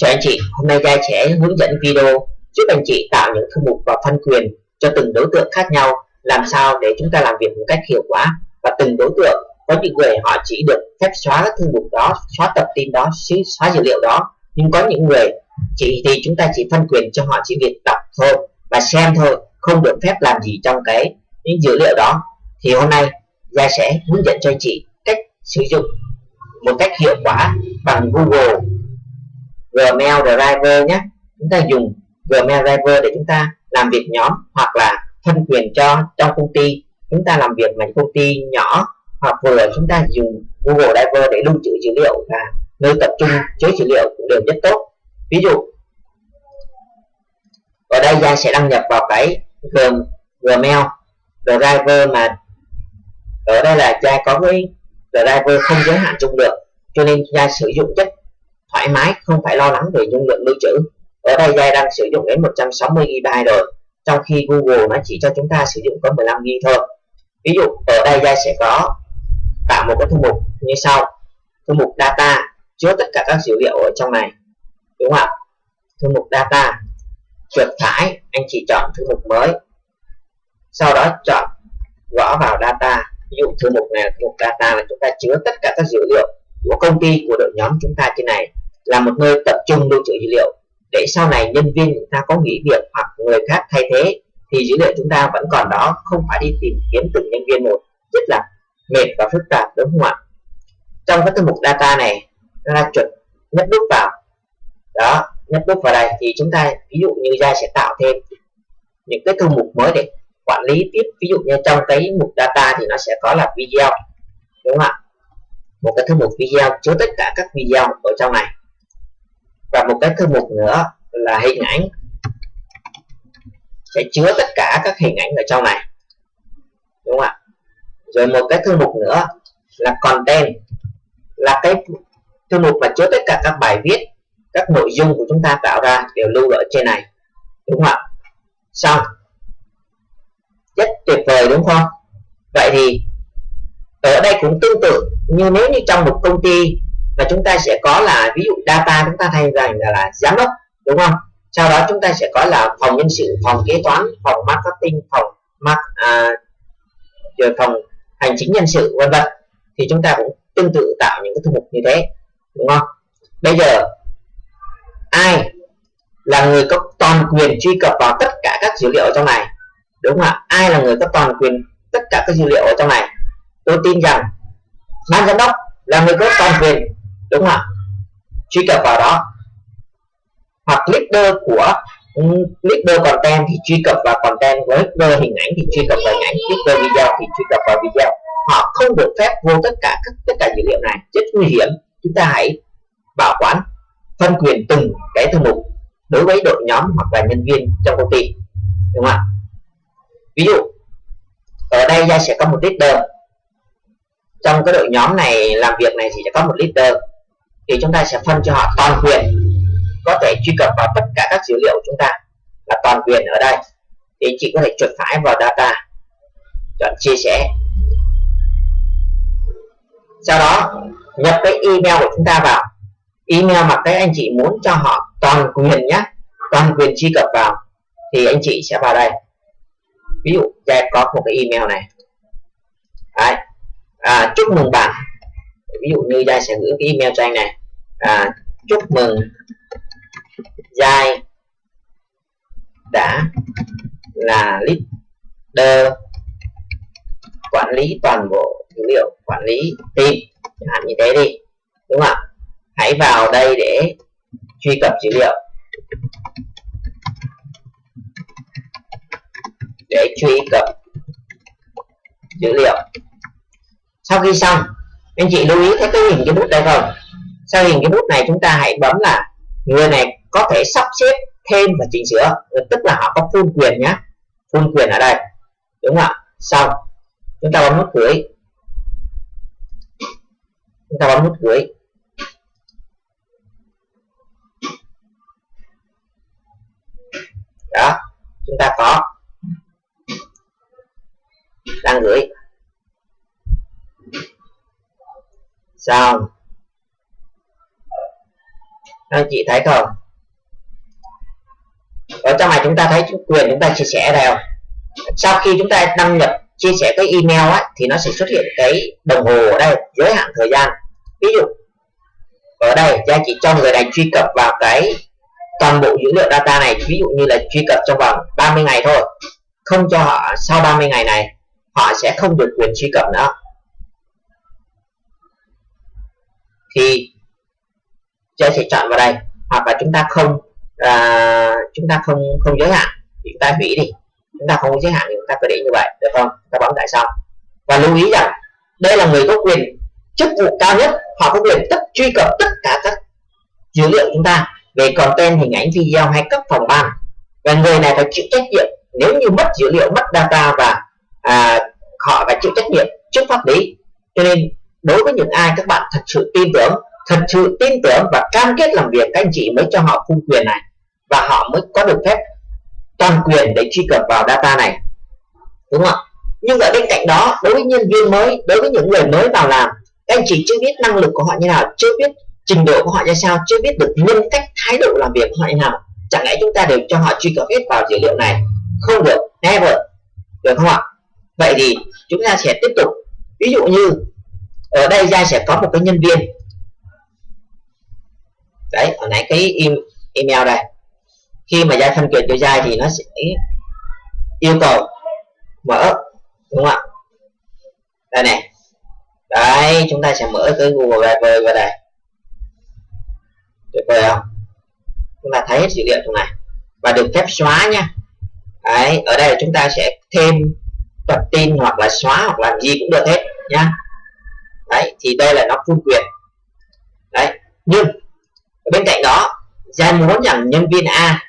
Chào anh chị, hôm nay gia sẽ hướng dẫn video giúp anh chị tạo những thư mục và phân quyền cho từng đối tượng khác nhau làm sao để chúng ta làm việc một cách hiệu quả và từng đối tượng có những người họ chỉ được phép xóa các thư mục đó, xóa tập tin đó, xóa dữ liệu đó. Nhưng có những người chỉ thì chúng ta chỉ phân quyền cho họ chỉ việc đọc thôi và xem thôi không được phép làm gì trong cái những dữ liệu đó. Thì hôm nay gia sẽ hướng dẫn cho anh chị cách sử dụng một cách hiệu quả bằng Google Gmail Driver nhé. Chúng ta dùng Gmail Driver để chúng ta làm việc nhóm hoặc là phân quyền cho trong công ty. Chúng ta làm việc mà công ty nhỏ hoặc vừa, chúng ta dùng Google Driver để lưu trữ dữ liệu và nơi tập trung chứa dữ liệu cũng đều rất tốt. Ví dụ, ở đây Giang sẽ đăng nhập vào cái Gmail Driver mà ở đây là Giang có cái driver không giới hạn dung lượng cho nên Giang sử dụng rất thoải mái, không phải lo lắng về dung lượng lưu trữ. Ở đây Giai đang sử dụng đến 160 GB rồi, trong khi Google nó chỉ cho chúng ta sử dụng có 15 GB thôi. Ví dụ, ở đây Giai sẽ có tạo một cái thư mục như sau. Thư mục data, chứa tất cả các dữ liệu ở trong này, đúng không ạ? Thư mục data chuột phải anh chỉ chọn thư mục mới. Sau đó chọn gõ vào data. Ví dụ thư mục này thư mục data là chúng ta chứa tất cả các dữ liệu của công ty, của đội nhóm chúng ta trên này là một nơi tập trung lưu trữ dữ liệu. Để sau này nhân viên chúng ta có nghỉ việc hoặc người khác thay thế, thì dữ liệu chúng ta vẫn còn đó, không phải đi tìm kiếm từng nhân viên một. Rất là mệt và phức tạp, đúng không ạ? Trong cái thư mục data này, chúng ta chuẩn nhấp nút vào. Đó nhấp nút vào đây, thì chúng ta ví dụ như ra sẽ tạo thêm những cái thư mục mới để quản lý tiếp. Ví dụ như trong cái mục data thì nó sẽ có là video, đúng không ạ? Một cái thư mục video chứa tất cả các video ở trong này và một cái thư mục nữa là hình ảnh. Sẽ chứa tất cả các hình ảnh ở trong này. Đúng không ạ? Rồi một cái thư mục nữa là content. Là cái thư mục mà chứa tất cả các bài viết, các nội dung của chúng ta tạo ra đều lưu ở trên này. Đúng không ạ? Xong. Rất tuyệt vời đúng không? Vậy thì ở đây cũng tương tự như nếu như trong một công ty và chúng ta sẽ có là ví dụ data chúng ta thay rằng là, là giám đốc đúng không? Sau đó chúng ta sẽ có là phòng nhân sự phòng kế toán phòng marketing phòng mark à, rồi phòng hành chính nhân sự vân vân. Thì chúng ta cũng tương tự tạo những cái thư mục như thế đúng không? Bây giờ ai là người có toàn quyền truy cập vào tất cả các dữ liệu ở trong này? Đúng không ạ? Ai là người có toàn quyền tất cả các dữ liệu ở trong này? Tôi tin rằng ban giám đốc là người có toàn quyền đúng không ạ? Truy cập vào đó. Hoặc leader của leader content thì truy cập vào content. Với leader hình ảnh thì truy cập vào hình ảnh. Leader video thì truy cập vào video. Họ không được phép vô tất cả các tất cả dữ liệu này. Rất nguy hiểm. Chúng ta hãy bảo quản phân quyền từng cái thư mục đối với đội nhóm hoặc là nhân viên trong công ty. Đúng không ạ? Ví dụ ở đây gia sẽ có một leader trong cái đội nhóm này làm việc này thì sẽ có một leader thì chúng ta sẽ phân cho họ toàn quyền có thể truy cập vào tất cả các dữ liệu của chúng ta là toàn quyền ở đây. Thì chị có thể chuột phải vào data chọn chia sẻ. Sau đó nhập cái email của chúng ta vào. Email mà cái anh chị muốn cho họ toàn quyền nhé toàn quyền truy cập vào thì anh chị sẽ vào đây. Ví dụ đây có một cái email này. Đấy. À, chúc mừng bạn. Ví dụ như đây sẽ gửi cái email cho anh này à, chúc mừng. Giai đã là leader quản lý toàn bộ dữ liệu quản lý team. Chẳng hạn như thế đi đúng không ạ? Hãy vào đây để truy cập dữ liệu. Để truy cập dữ liệu. Sau khi xong anh chị lưu ý thấy cái hình cái bút đây không? Sau hình cái bút này chúng ta hãy bấm là người này có thể sắp xếp thêm và chỉnh sửa. Tức là họ có full quyền nhé full quyền ở đây. Đúng không ạ? Xong. Chúng ta bấm nút gửi chúng ta bấm nút gửi đó. Chúng ta có. Đang gửi. Xong anh chị thấy không? Ở trong này chúng ta thấy quyền chúng ta chia sẻ đều sau khi chúng ta đăng nhập, chia sẻ cái email ấy thì nó sẽ xuất hiện cái đồng hồ ở đây, giới hạn thời gian. Ví dụ, ở đây giá chị cho người này truy cập vào cái toàn bộ dữ liệu data này, ví dụ như là truy cập trong vòng 30 ngày thôi. Không cho họ, sau 30 ngày này, họ sẽ không được quyền truy cập nữa. Thì chơi sẽ chọn vào đây. Hoặc là chúng ta không à, chúng ta không không giới hạn. Thì chúng ta hủy đi. Chúng ta không có giới hạn thì chúng ta cứ để như vậy. Được không? Ta bấm tại xong và lưu ý rằng đây là người có quyền chức vụ cao nhất. Họ có quyền tất truy cập tất cả các dữ liệu chúng ta. Về content hình ảnh video hay các phòng ban. Và người này phải chịu trách nhiệm. Nếu như mất dữ liệu mất data và à, họ phải chịu trách nhiệm trước pháp lý. Cho nên đối với những ai các bạn thật sự tin tưởng thật sự tin tưởng và cam kết làm việc, các anh chị mới cho họ cung quyền này. Và họ mới có được phép toàn quyền để truy cập vào data này. Đúng không ạ? Nhưng ở bên cạnh đó, đối với nhân viên mới, đối với những người mới vào làm, các anh chị chưa biết năng lực của họ như nào, chưa biết trình độ của họ như sao, chưa biết được nhân cách, thái độ làm việc của họ như nào. Chẳng lẽ chúng ta đều cho họ truy cập hết vào dữ liệu này? Không được, never. Được không ạ? Vậy thì chúng ta sẽ tiếp tục. Ví dụ như, ở đây ra sẽ có một cái nhân viên đấy, hồi nãy cái email đây. Khi mà giai phân quyền cho giai thì nó sẽ yêu cầu mở, đúng không ạ? Đây này. Đấy, chúng ta sẽ mở cái Google Drive vào đây. Tuyệt vời không? Chúng ta thấy hết dữ liệu trong này. Và được phép xóa nha. Đấy, ở đây là chúng ta sẽ thêm tập tin hoặc là xóa hoặc làm gì cũng được hết nhá đấy, thì đây là nó full quyền đấy nhưng bên cạnh đó Giai muốn rằng nhân viên A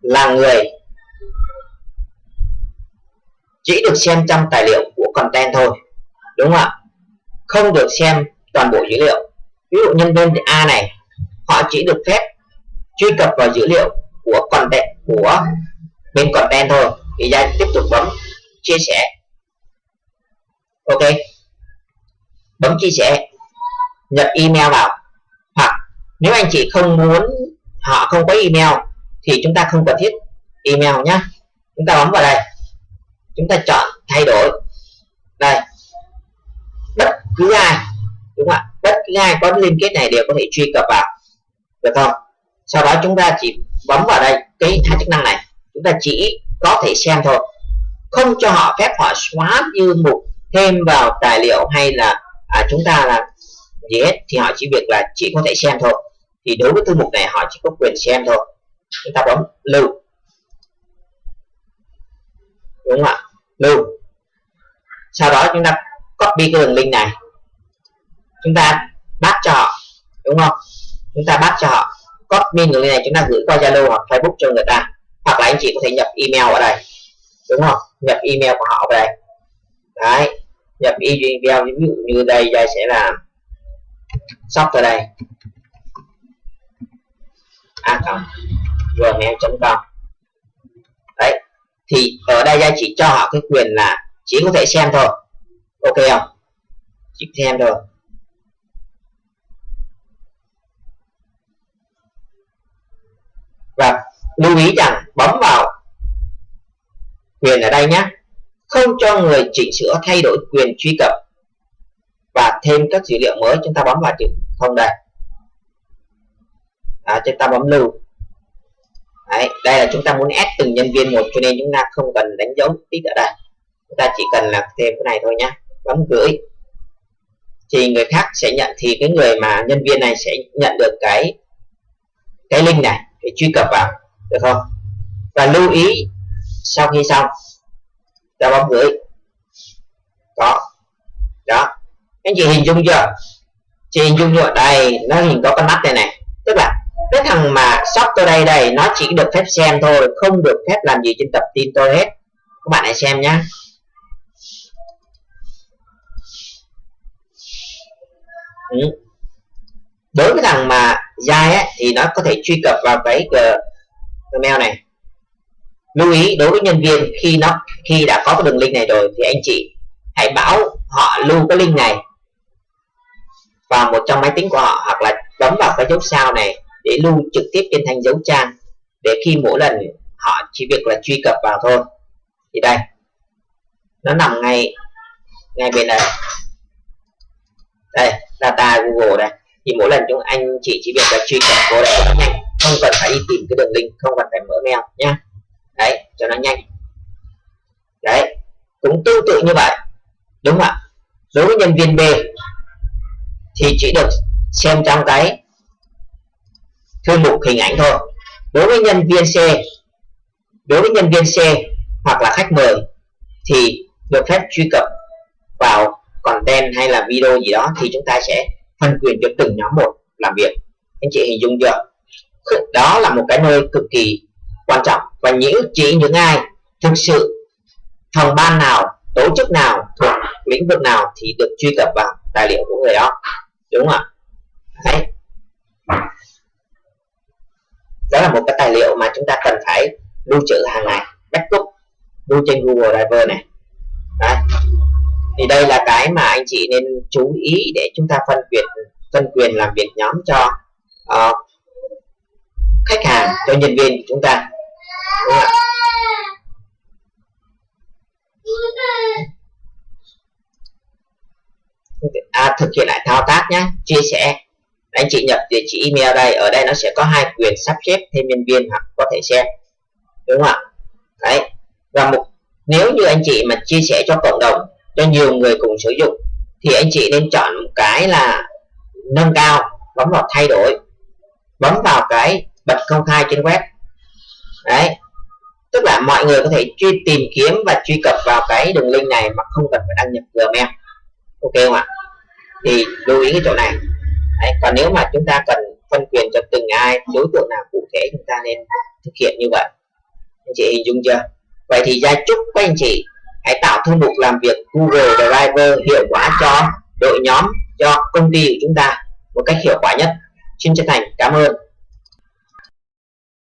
là người chỉ được xem trong tài liệu của content thôi, đúng không ạ? Không được xem toàn bộ dữ liệu. Ví dụ nhân viên A này, họ chỉ được phép truy cập vào dữ liệu của content, của bên content thôi. Thì giai tiếp tục bấm chia sẻ. Ok. Bấm chia sẻ, nhập email vào nếu anh chị không muốn họ không có email thì chúng ta không cần thiết email nhé chúng ta bấm vào đây. Chúng ta chọn thay đổi. Đây. Bất cứ ai đúng không ạ? Bất cứ ai có liên kết này đều có thể truy cập vào. Được không? Sau đó chúng ta chỉ bấm vào đây cái hai chức năng này. Chúng ta chỉ có thể xem thôi. Không cho họ phép họ xóa như mục thêm vào tài liệu hay là à, chúng ta là gì hết thì họ chỉ việc là chỉ có thể xem thôi thì đối với thư mục này họ chỉ có quyền xem thôi. Chúng ta bấm lưu. Đúng không ạ? Lưu. Sau đó chúng ta copy cái đường link này. Chúng ta bắt cho họ. Đúng không? Chúng ta bắt cho họ. Copy đường link này chúng ta gửi qua Zalo hoặc Facebook cho người ta. Hoặc là anh chị có thể nhập email ở đây. Đúng không? Nhập email của họ vào đây. Đấy. Nhập email ví dụ như đây đây sẽ là shop ở đây. À, a gmail.com đấy, thì ở đây gia chỉ cho họ cái quyền là chỉ có thể xem thôi. Ok không? Chỉ xem thôi. Và lưu ý rằng bấm vào quyền ở đây nhé không cho người chỉnh sửa thay đổi quyền truy cập. Và thêm các dữ liệu mới, chúng ta bấm vào chữ không đây à, chúng ta bấm lưu. Đấy, đây là chúng ta muốn ép từng nhân viên một cho nên chúng ta không cần đánh dấu tích ở đây. Chúng ta chỉ cần là thêm cái này thôi nhá. Bấm gửi. Thì người khác sẽ nhận thì cái người mà nhân viên này sẽ nhận được cái cái link này để truy cập vào. Được không? Và lưu ý sau khi xong ta bấm gửi. Có. Đó. Anh chị hình dung chưa? Chị hình dung chưa? Đây nó hình có con mắt này này cái thằng mà shop tôi đây đây nó chỉ được phép xem thôi không được phép làm gì trên tập tin tôi hết. Các bạn hãy xem nhé ừ. đối với thằng mà dài ấy, thì nó có thể truy cập vào cái gmail này. Lưu ý đối với nhân viên khi nó khi đã có cái đường link này rồi thì anh chị hãy bảo họ lưu cái link này vào một trong máy tính của họ hoặc là bấm vào cái dấu sao này để lưu trực tiếp trên thành dấu trang, để khi mỗi lần họ chỉ việc là truy cập vào thôi. Thì đây, nó nằm ngay ngay bên này đây, data google đây. Thì mỗi lần chúng anh chị chỉ việc là truy cập vô đây nó nhanh, không cần phải đi tìm cái đường link, không cần phải mở mail nhá. Đấy, cho nó nhanh. Đấy, cũng tương tự như vậy, đúng không ạ? Đối với nhân viên B thì chỉ được xem trong cái thư mục hình ảnh thôi. Đối với nhân viên C, đối với nhân viên C hoặc là khách mời thì được phép truy cập vào content hay là video gì đó thì chúng ta sẽ phân quyền cho từng nhóm một làm việc. Anh chị hình dung chưa? Đó là một cái nơi cực kỳ quan trọng và những chỉ những ai thực sự phòng ban nào, tổ chức nào, thuộc lĩnh vực nào thì được truy cập vào tài liệu của người đó. Đúng không ạ? Đấy đó là một cái tài liệu mà chúng ta cần phải lưu trữ hàng ngày. Backup lưu trên Google Drive này. Đấy. thì đây là cái mà anh chị nên chú ý để chúng ta phân quyền phân quyền làm việc nhóm cho uh, khách hàng cho nhân viên của chúng ta. Đúng không? à, thực hiện lại thao tác nhé. Chia sẻ anh chị nhập địa chỉ email đây, ở đây nó sẽ có hai quyền sắp xếp thêm nhân viên hoặc có thể xem. Đúng không ạ? Đấy. Và một nếu như anh chị mà chia sẻ cho cộng đồng, cho nhiều người cùng sử dụng, thì anh chị nên chọn một cái là nâng cao, bấm vào thay đổi, bấm vào cái bật công khai trên web. Đấy. Tức là mọi người có thể truy tìm kiếm và truy cập vào cái đường link này mà không cần phải đăng nhập Gmail. Ok không ạ? Thì lưu ý cái chỗ này còn nếu mà chúng ta cần phân quyền cho từng ai, đối tượng nào cụ thể, chúng ta nên thực hiện như vậy. Anh chị hình dung chưa? Vậy thì gia chúc các anh chị hãy tạo thư mục làm việc Google Driver hiệu quả cho đội nhóm, cho công ty của chúng ta một cách hiệu quả nhất. Xin chân thành cảm ơn.